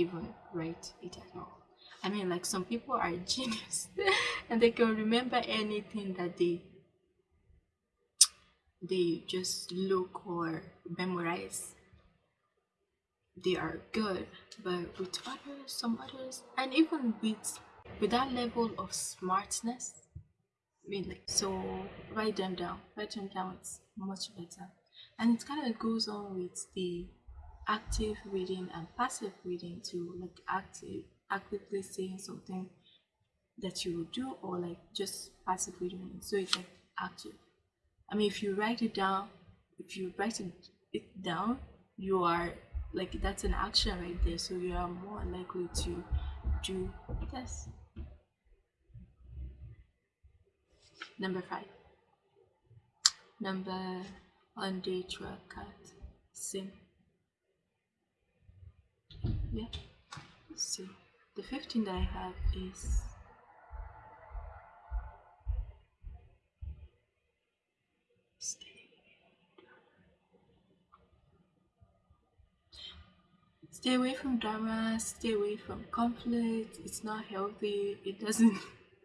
even write it at all. I mean, like some people are genius and they can remember anything that they they just look or memorize. They are good, but with others, some others, and even with with that level of smartness, like so, write them down. Write them down. It's much better, and it kind of goes on with the active reading and passive reading to like active actively saying something that you would do or like just passive reading. So it's like active. I mean if you write it down if you write it, down you are like that's an action right there. So you are more likely to do this. Number five. Number on day cut sim yeah. So the 15 that I have is stay away from drama stay away from conflict it's not healthy it doesn't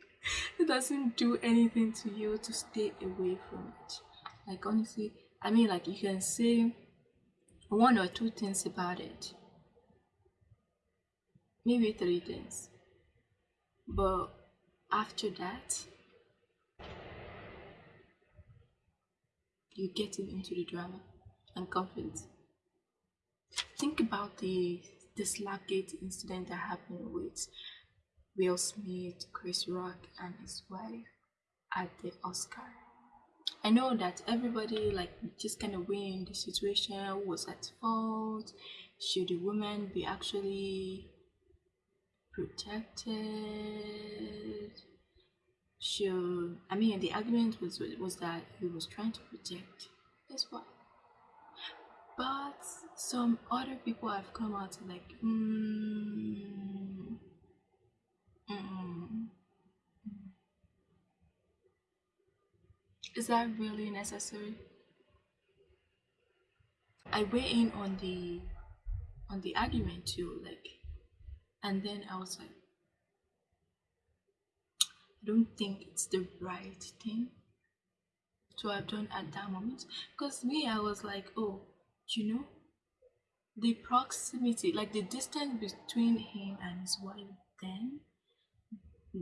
it doesn't do anything to you to stay away from it. Like honestly i mean like you can say one or two things about it maybe three things. But after that, you get into the drama and conflict. Think about the the Slapgate incident that happened with Will Smith, Chris Rock, and his wife at the Oscar. I know that everybody like just kind of weighing the situation was at fault. Should the woman be actually protected. Should i mean the argument was was that he was trying to protect his wife. But some other people have come out like mm, mm, is that really necessary? I weigh in on the on the argument too like and then I was like, I don't think it's the right thing to have done at that moment. Because me, I was like, oh, you know, the proximity, like the distance between him and his wife then,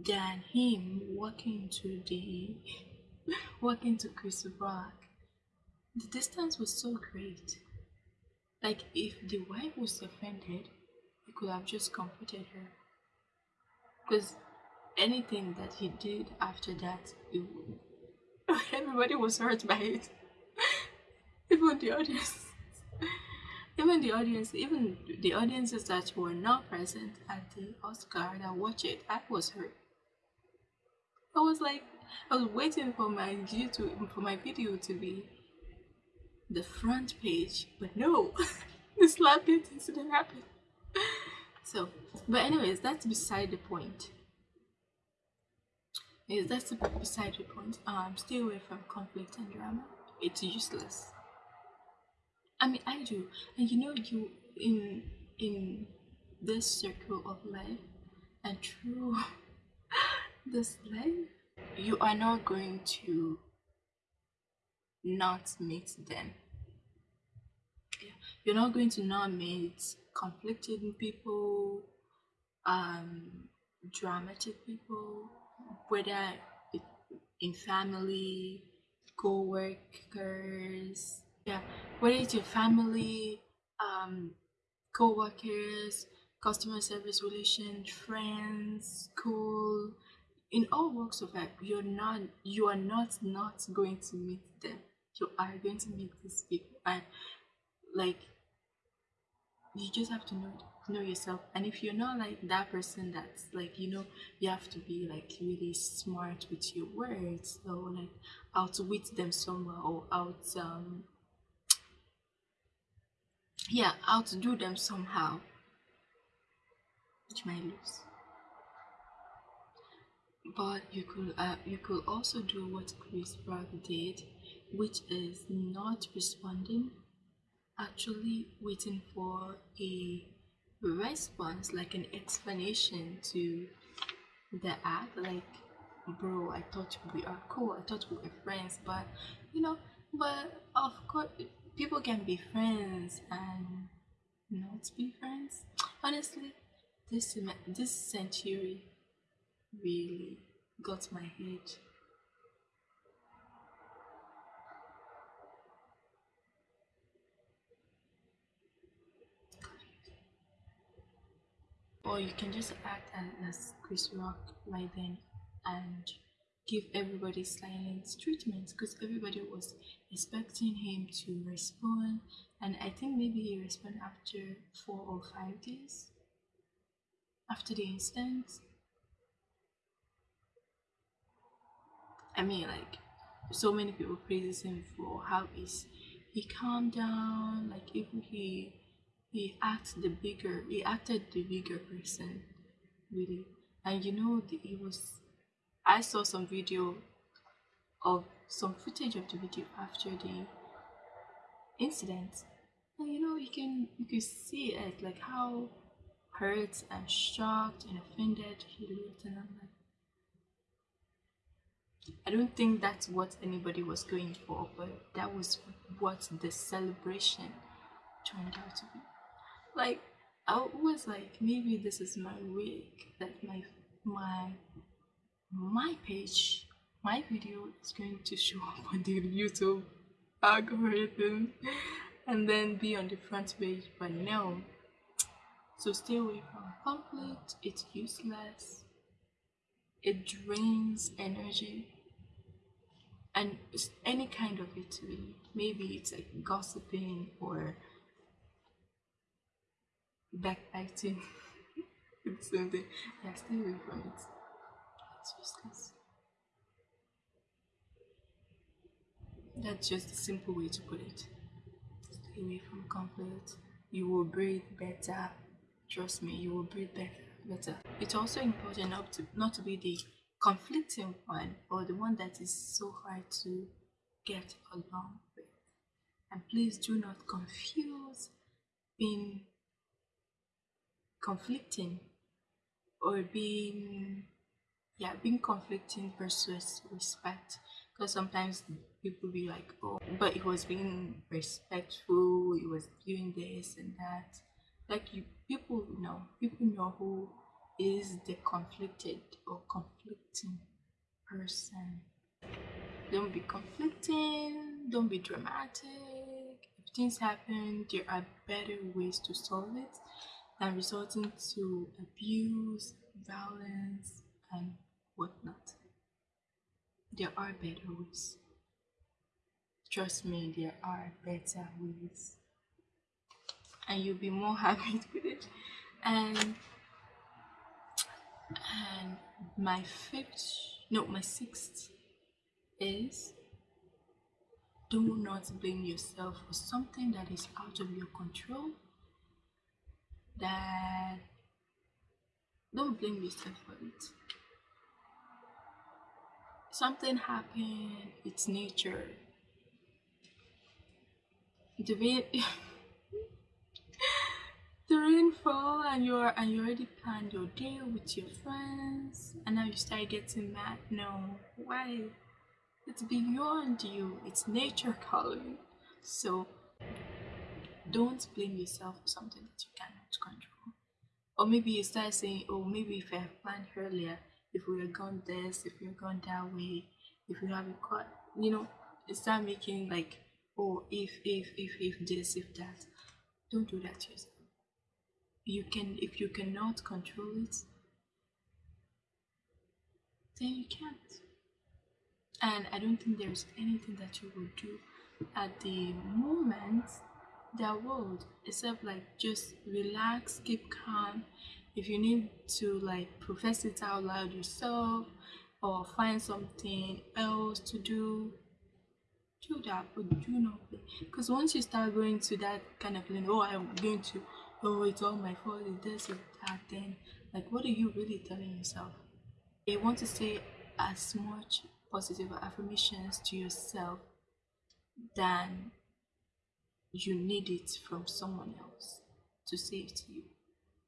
than him walking to the walking to Chris Rock, the distance was so great. Like if the wife was offended, could have just comforted her. Because anything that he did after that, it, everybody was hurt by it. even the audience. Even the audience, even the audiences that were not present at the Oscar that watched it, I was hurt. I was like, I was waiting for my YouTube, for my video to be the front page, but no, the slap incident happened. So, but anyways, that's beside the point. is that's beside the point. Um, stay away from conflict and drama. It's useless. I mean, I do, and you know, you in in this circle of life and through this life, you are not going to not meet them. You're not going to not meet conflicted people, um, dramatic people, whether in family, co-workers, yeah, whether it's your family, um, co-workers, customer service relation, friends, school, in all walks of life, you're not you are not not going to meet them. You are going to meet these people, and like you just have to know know yourself. And if you're not like that person that's like you know you have to be like really smart with your words or like outwit them somewhere or out um yeah outdo them somehow. Which might lose. But you could uh, you could also do what chris rock did which is not responding actually waiting for a response, like an explanation to the act, like, bro, I thought we are cool, I thought we were friends, but you know, but of course, people can be friends and not be friends. Honestly, this this century really got my head. Or you can just act as Chris Rock right then and give everybody silent treatment because everybody was expecting him to respond and I think maybe he responded after four or five days after the incident. I mean like so many people praises him for how is he calmed down like if he he acted the bigger he acted the bigger person really. And you know the, he was i saw some video of some footage of the video after the incident. And you know you can you can see it like how hurt and shocked and offended he looked and i'm like I don't think that's what anybody was going for, but that was what the celebration turned out to be like I was like maybe this is my week that my my my page my video is going to show up on the YouTube algorithm and then be on the front page. But no. So stay away from conflict. It's useless. It drains energy. And any kind of it maybe it's like gossiping or backbiting. it's the same thing. Yeah, stay away from it. It's useless. That's just a simple way to put it. Stay away from conflict. You will breathe better. Trust me, you will breathe better. Better. It's also important not to not to be the conflicting one or the one that is so hard to get along with. And please do not confuse being conflicting or being yeah being conflicting versus respect. Because sometimes people be like oh but it was being respectful it was doing this and that. Like you people know people know who is the conflicted or conflicting person. Don't be conflicting don't be dramatic. If things happen there are better ways to solve it and resulting to abuse, violence, and whatnot. There are better ways. Trust me, there are better ways. And you'll be more happy with it. And and my fifth no my sixth is do not blame yourself for something that is out of your control that don't blame yourself for it. Something happened, it's nature. The rain the rainfall and you're and you already planned your day with your friends and now you start getting mad. No, why? It's beyond you, it's nature calling. So don't blame yourself for something that you cannot control. Or maybe you start saying, oh, maybe if I have planned earlier, if we had gone this, if we had gone that way, if we have cut, you know, start making like, oh, if, if, if, if this, if that. Don't do that to yourself. You can, if you cannot control it, then you can't. And I don't think there's anything that you will do at the moment their world except like just relax keep calm. If you need to like profess it out loud yourself or find something else to do do that but do not because once you start going to that kind of feeling oh i'm going to oh it's all my fault this or that then like what are you really telling yourself? You want to say as much positive affirmations to yourself than you need it from someone else to say it to you.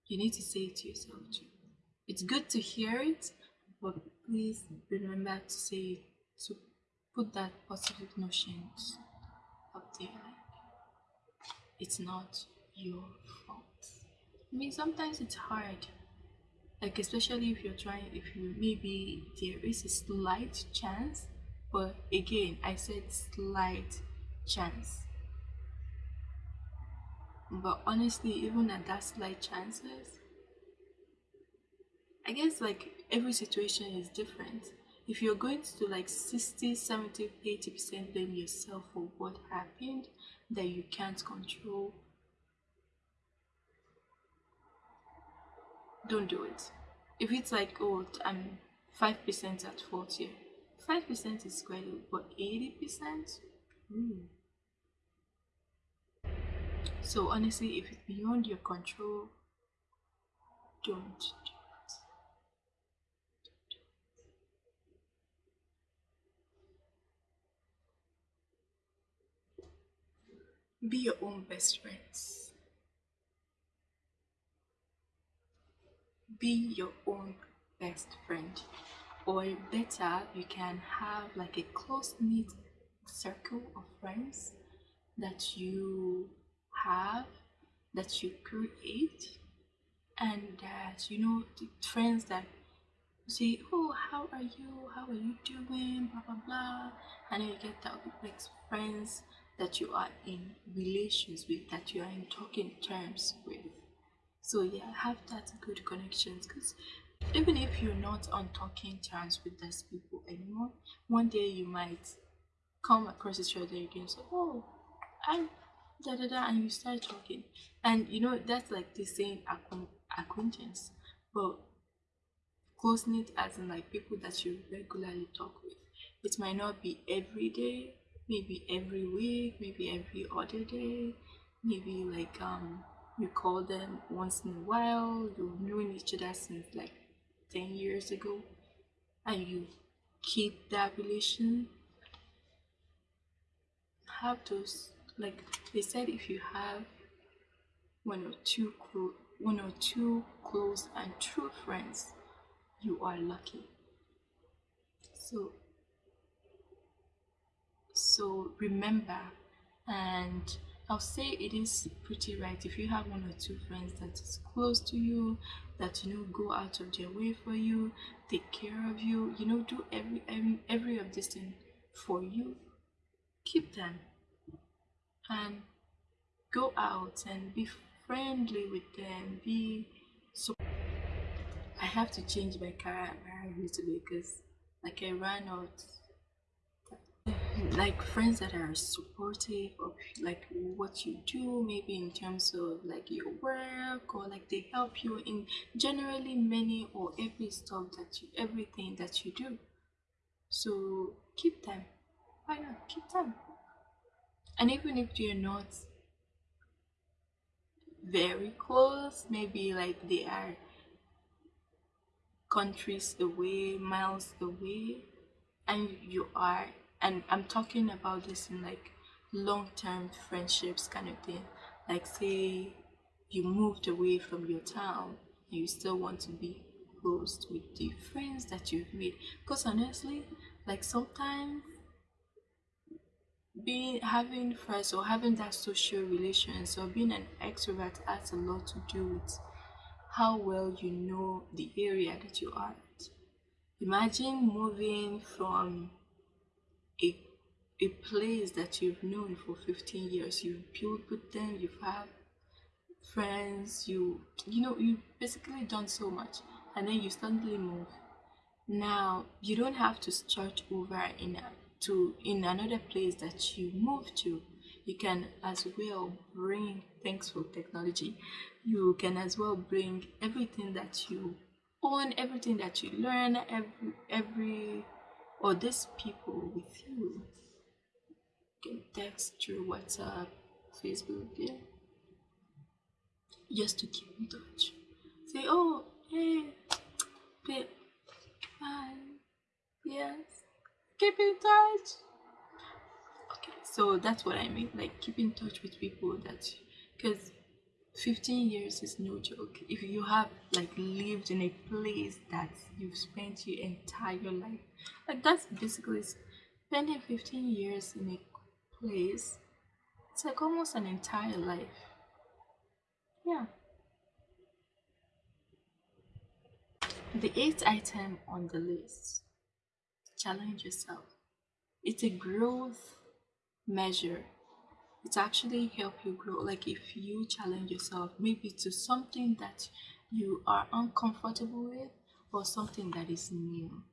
you need to say it to yourself too. It's good to hear it, but please remember to say to put that positive notions up there. it's not your fault. I mean, sometimes it's hard. Like especially if you're trying, if you maybe there is a slight chance, but again, I said slight chance. But honestly, even at that slight chances, I guess like every situation is different. If you're going to like 60, 70, 80% blame yourself for what happened that you can't control, don't do it. If it's like, oh, I'm 5% at fault here, 5% is quite low, but 80%? Mm. So honestly, if it's beyond your control, don't do it. Be your own best friends. Be your own best friend. Or better, you can have like a close knit circle of friends that you have that you create and that you know the friends that say oh how are you? How are you doing? Blah blah blah. And you get that like friends that you are in relations with that you are in talking terms with. So yeah have that good connections because even if you're not on talking terms with those people anymore one day you might come across each other again so oh i da da da and you start talking. And you know that's like the same acquaintance but close knit as in like people that you regularly talk with. It might not be every day maybe every week maybe every other day maybe like um you call them once in a while you've known each other since like 10 years ago and you keep that relation. Have those like they said if you have one or two one or two close and true friends you are lucky so so remember and I'll say it is pretty right if you have one or two friends that is close to you, that you know go out of their way for you, take care of you, you know, do every every, every of this thing for you. Keep them and go out and be friendly with them be so i have to change my character a little bit because like i ran out like friends that are supportive of like what you do maybe in terms of like your work or like they help you in generally many or every stuff that you everything that you do. So keep them. Why not? Keep them and even if you're not very close maybe like they are countries away miles away and you are and i'm talking about this in like long-term friendships kind of thing. Like say you moved away from your town and you still want to be close with the friends that you've made. Because honestly like sometimes being having friends or having that social relations or being an extrovert has a lot to do with how well you know the area that you are at. Imagine moving from a a place that you've known for 15 years, you've built with them, you've had friends, you you know, you've basically done so much and then you suddenly move. Now you don't have to start over in a to in another place that you move to you can as well bring thanks for technology you can as well bring everything that you own everything that you learn every every or these people with you. You can text through whatsapp facebook yeah. Just to keep in touch. Say oh hey babe bye yes keep in touch okay so that's what i mean like keep in touch with people that because 15 years is no joke. If you have like lived in a place that you've spent your entire life, like that's basically spending 15 years in a place, it's like almost an entire life. Yeah. The eighth item on the list challenge yourself. It's a growth measure. It actually help you grow. Like if you challenge yourself maybe to something that you are uncomfortable with or something that is new.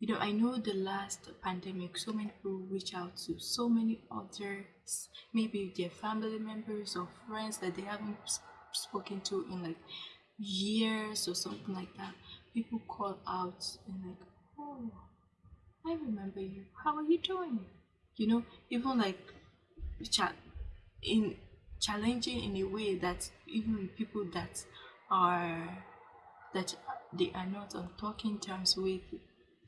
You know i know the last pandemic so many people reach out to so many others. Maybe their family members or friends that they haven't spoken to in like years or something like that. People call out and like oh i remember you. How are you doing? You know even like cha- in challenging in a way that even people that are that they are not on talking terms with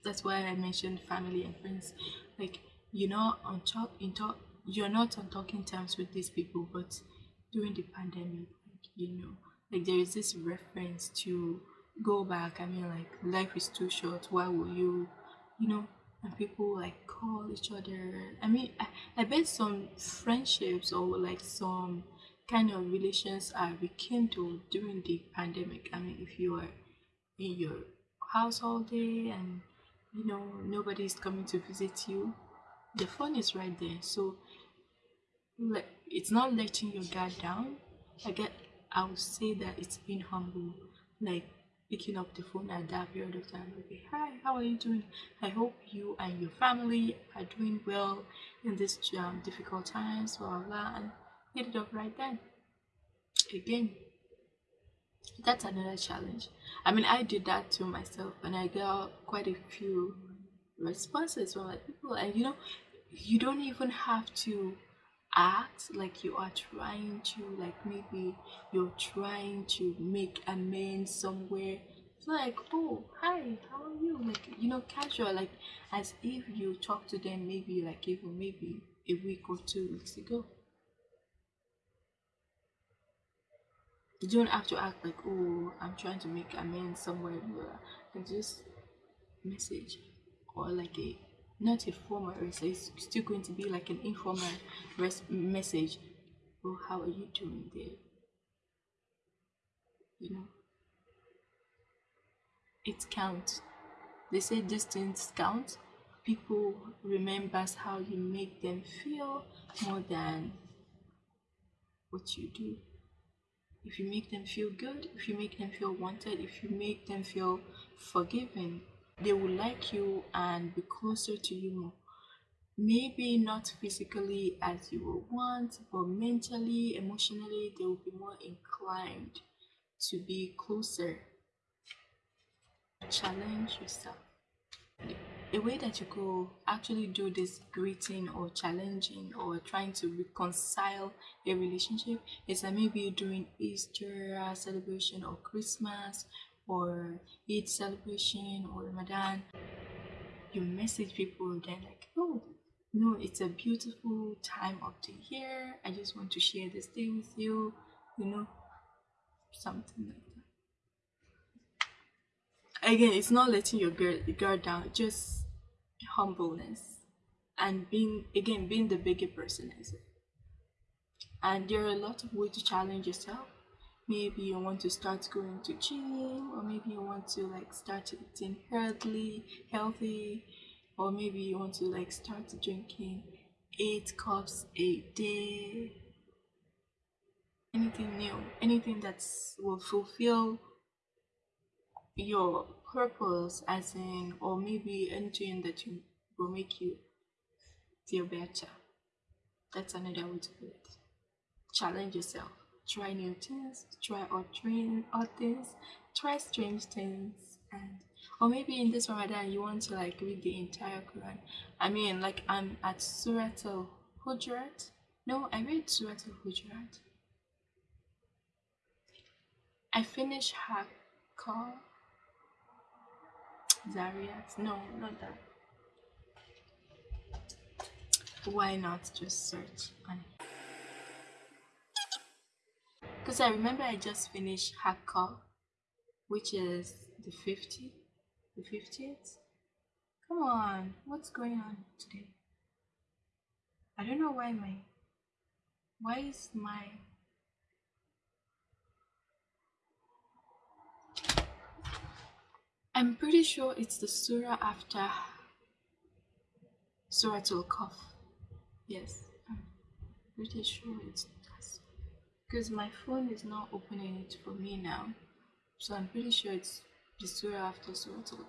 that's why i mentioned family and friends. Like you know on talk in talk you're not on talking terms with these people but during the pandemic like, you know like there is this reference to go back. I mean like life is too short. Why will you you know and people like call each other. I mean, I, I bet some friendships or like some kind of relations are rekindled during the pandemic. I mean, if you are in your house all day and you know nobody's coming to visit you, the phone is right there. So, like, it's not letting your guard down. I get. I would say that it's being humble. Like picking up the phone at that period of time. Okay, hi, how are you doing? I hope you and your family are doing well in this um, difficult times, blah, blah, and hit it up right then. Again, that's another challenge. I mean, I did that to myself, and I got quite a few responses from like people, and you know, you don't even have to act like you are trying to like maybe you're trying to make amends somewhere. It's like oh hi how are you? Like you know casual like as if you talk to them maybe like even maybe a week or two weeks ago. You don't have to act like oh i'm trying to make amends somewhere and just message or like a not a formal so it's still going to be like an informal res- message. Oh how are you doing there? You know? It counts. They say distance counts people remembers how you make them feel more than what you do. If you make them feel good if you make them feel wanted if you make them feel forgiven they will like you and be closer to you more. Maybe not physically as you would want, but mentally, emotionally, they will be more inclined to be closer. Challenge yourself. A way that you could actually do this greeting or challenging or trying to reconcile a relationship is that maybe during Easter celebration or Christmas or Eid celebration or Ramadan, you message people, they're like, oh, no, it's a beautiful time of the year. I just want to share this day with you, you know, something like that. Again, it's not letting your guard, guard down, just humbleness and being, again, being the bigger person as it. And there are a lot of ways to challenge yourself maybe you want to start going to gym or maybe you want to like start eating healthy healthy or maybe you want to like start drinking eight cups a day. Anything new? Anything that will fulfill your purpose as in or maybe anything that you will make you feel better? That's another way to put it. Challenge yourself try new things, try odd, dream, odd things, try strange things, and or maybe in this Ramadan you want to like read the entire Quran. I mean, like I'm at Surah Al Hujurat. No, I read Surah Al Hujurat. I finished Hakka Zariyat. No, not that. Why not just search on because I remember I just finished Hakka, which is the 50, the 50th. Come on, what's going on today? I don't know why my, why is my, I'm pretty sure it's the surah after Surah Al-Kahf. Yes, I'm pretty sure it's because my phone is not opening it for me now. So i'm pretty sure it's the surah after surah al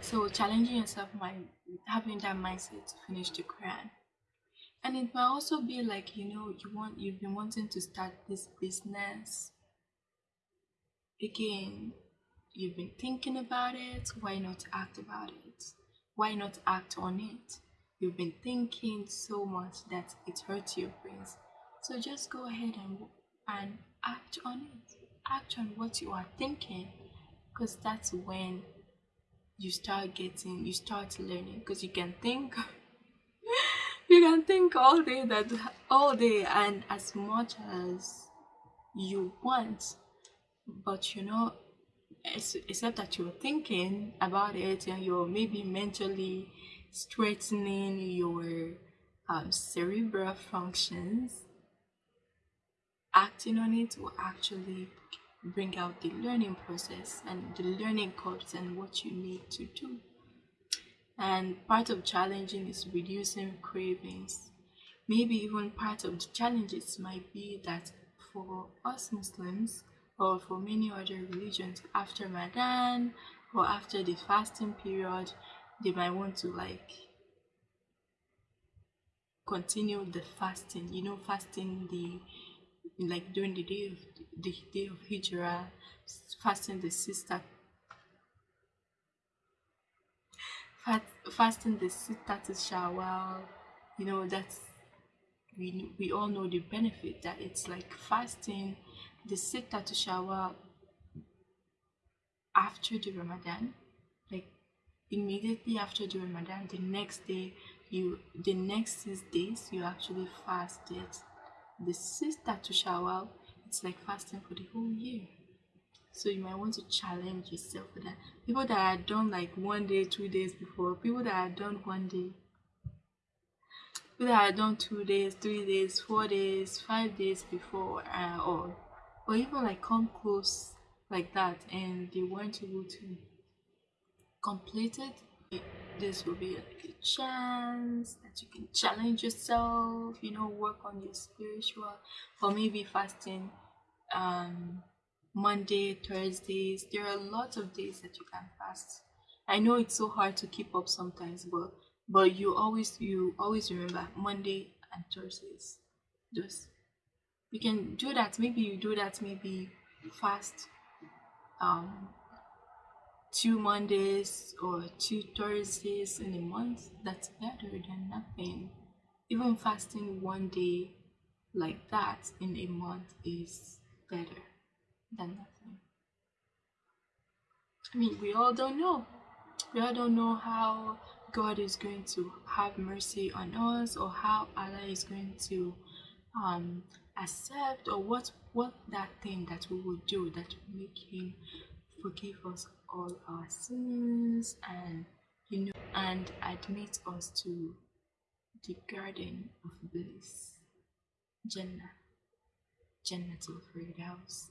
so challenging yourself by having that mindset to finish the quran. And it might also be like you know you want you've been wanting to start this business. Again you've been thinking about it. Why not act about it? Why not act on it you've been thinking so much that it hurts your brains. So just go ahead and and act on it. Act on what you are thinking, because that's when you start getting, you start learning. Because you can think, you can think all day that all day and as much as you want, but you know it's except that you're thinking about it and you're maybe mentally strengthening your um, cerebral functions, acting on it will actually bring out the learning process and the learning curves and what you need to do. And part of challenging is reducing cravings. Maybe even part of the challenges might be that for us Muslims or for many other religions, after Ramadan or after the fasting period, they might want to like continue the fasting you know fasting the like during the day of the day of hijrah fasting the sister. Fast, fasting the sister to shawwal you know that's we we all know the benefit that it's like fasting the sitter to shawwal after the ramadan immediately after the Ramadan, the next day, you the next six days you actually fasted. The sister to Shawwal, it's like fasting for the whole year. So you might want to challenge yourself for that. People that are done like one day, two days before, people that are done one day, people that are done two days, three days, four days, five days before, uh, or or even like come close like that, and they weren't able to completed this will be a good chance that you can challenge yourself you know work on your spiritual or maybe fasting um monday thursdays. There are lots of days that you can fast. I know it's so hard to keep up sometimes but but you always you always remember monday and thursdays. Just you can do that. Maybe you do that maybe fast um two Mondays or two Thursdays in a month, that's better than nothing. Even fasting one day like that in a month is better than nothing. I mean, we all don't know. We all don't know how God is going to have mercy on us or how Allah is going to um, accept or what what that thing that we will do that will make him forgive us all our sins and you know and admit us to the garden of bliss. Jannah. Jannatul firdaus.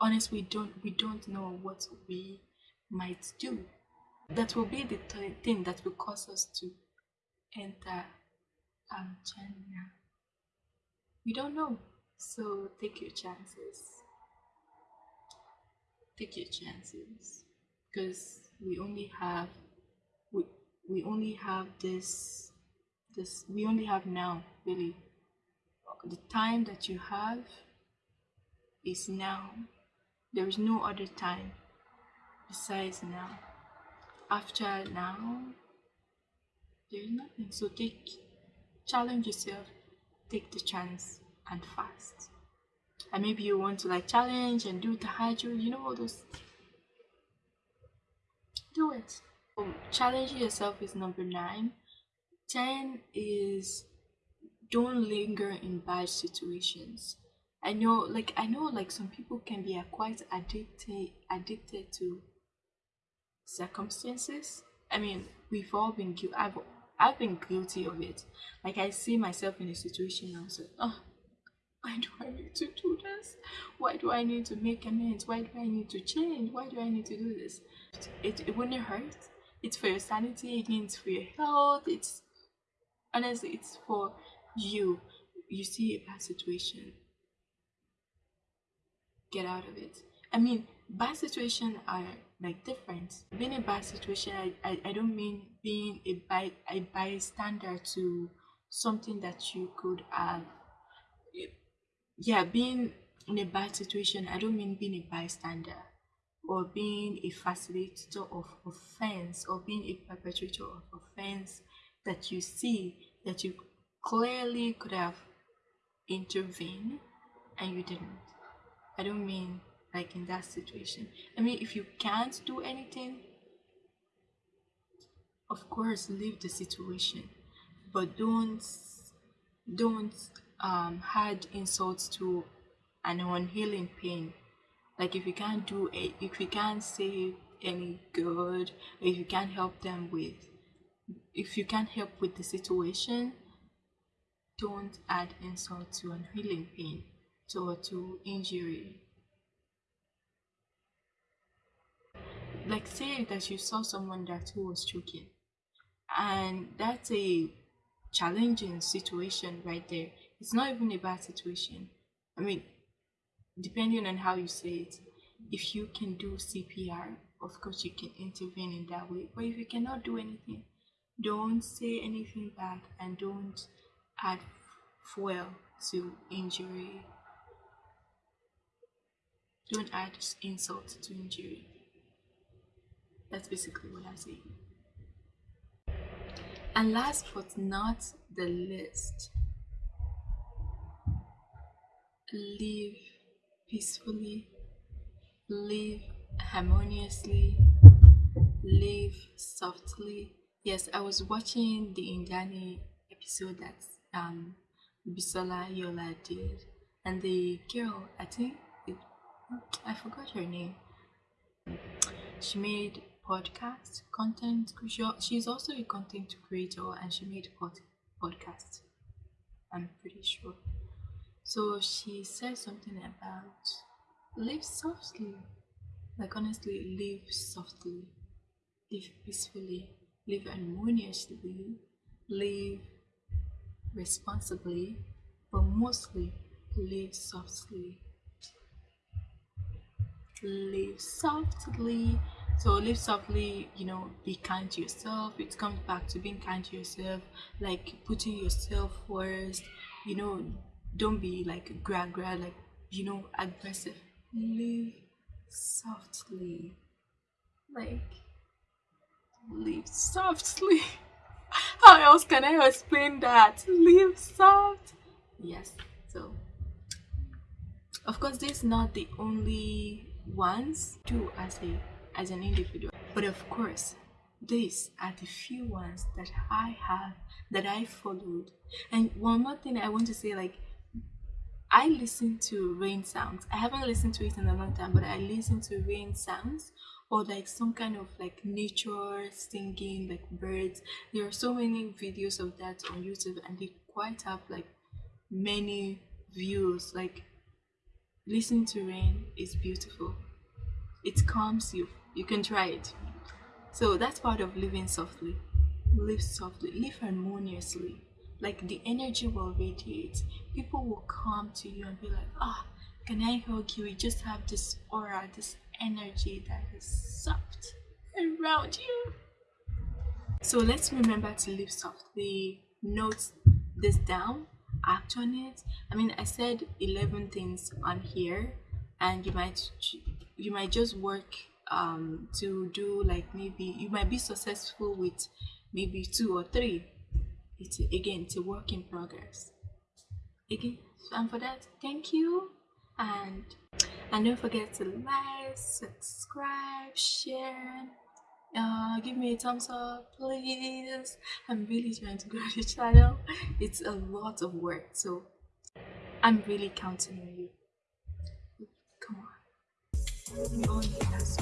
Honestly we don't we don't know what we might do. That will be the thing that will cause us to enter um, jannah. We don't know. So take your chances take your chances because we only have we we only have this this we only have now really. The time that you have is now. There is no other time besides now. After now there is nothing. So take challenge yourself. Take the chance and fast and maybe you want to like challenge and do the tahajjud you know all those. Do it. Um, challenging yourself is number nine. 10 is don't linger in bad situations. I know like i know like some people can be quite addicted addicted to circumstances. I mean we've all been guilty i've i've been guilty of it. Like i see myself in a situation and i was like oh why do I need to do this? Why do I need to make amends? Why do I need to change? Why do I need to do this? It, it wouldn't hurt. It's for your sanity, it's for your health. It's honestly, it's for you. You see a bad situation, get out of it. I mean, bad situations are like different. Being a bad situation, I, I, I don't mean being a, by, a bystander to something that you could have yeah, being in a bad situation, I don't mean being a bystander or being a facilitator of offense or being a perpetrator of offense that you see that you clearly could have intervened and you didn't. I don't mean like in that situation. I mean, if you can't do anything, of course, leave the situation, but don't don't um, had insults to an unhealing pain. Like if you can't do it, if you can't say any good, if you can't help them with, if you can't help with the situation, don't add insult to unhealing pain, to to injury. Like say that you saw someone that was choking, and that's a challenging situation right there it's not even a bad situation. I mean, depending on how you say it, if you can do CPR, of course you can intervene in that way. But if you cannot do anything, don't say anything bad and don't add fuel to injury. Don't add insult to injury. That's basically what I say. And last but not the least, live peacefully, live harmoniously, live softly. Yes, I was watching the Indiani episode that um Bisola Aiyeola did, and the girl, I think it, I forgot her name. She made podcast content. She's also a content creator, and she made pod, podcast. I'm pretty sure. So she said something about live softly. Like honestly, live softly, live peacefully, live harmoniously, live responsibly, but mostly live softly. Live softly. So live softly, you know, be kind to yourself. It comes back to being kind to yourself, like putting yourself first, you know, don't be like gra gra like you know aggressive. Live softly. Like live softly. How else can i explain that? Live soft yes so of course this is not the only ones to as a as an individual. But of course these are the few ones that i have that i followed. And one more thing i want to say like I listen to rain sounds. I haven't listened to it in a long time, but I listen to rain sounds or like some kind of like nature singing, like birds. There are so many videos of that on YouTube, and they quite have like many views. Like listening to rain is beautiful. It calms you. You can try it. So that's part of living softly. Live softly. Live harmoniously like the energy will radiate. People will come to you and be like ah oh, can i hug you? You just have this aura this energy that is soft around you. So let's remember to live softly note this down act on it. I mean i said 11 things on here and you might you might just work um to do like maybe you might be successful with maybe two or three it's again it's a work in progress again and for that thank you and and don't forget to like subscribe share uh, give me a thumbs up, please. I'm really trying to grow the channel. It's a lot of work, so I'm really counting on you. Come on.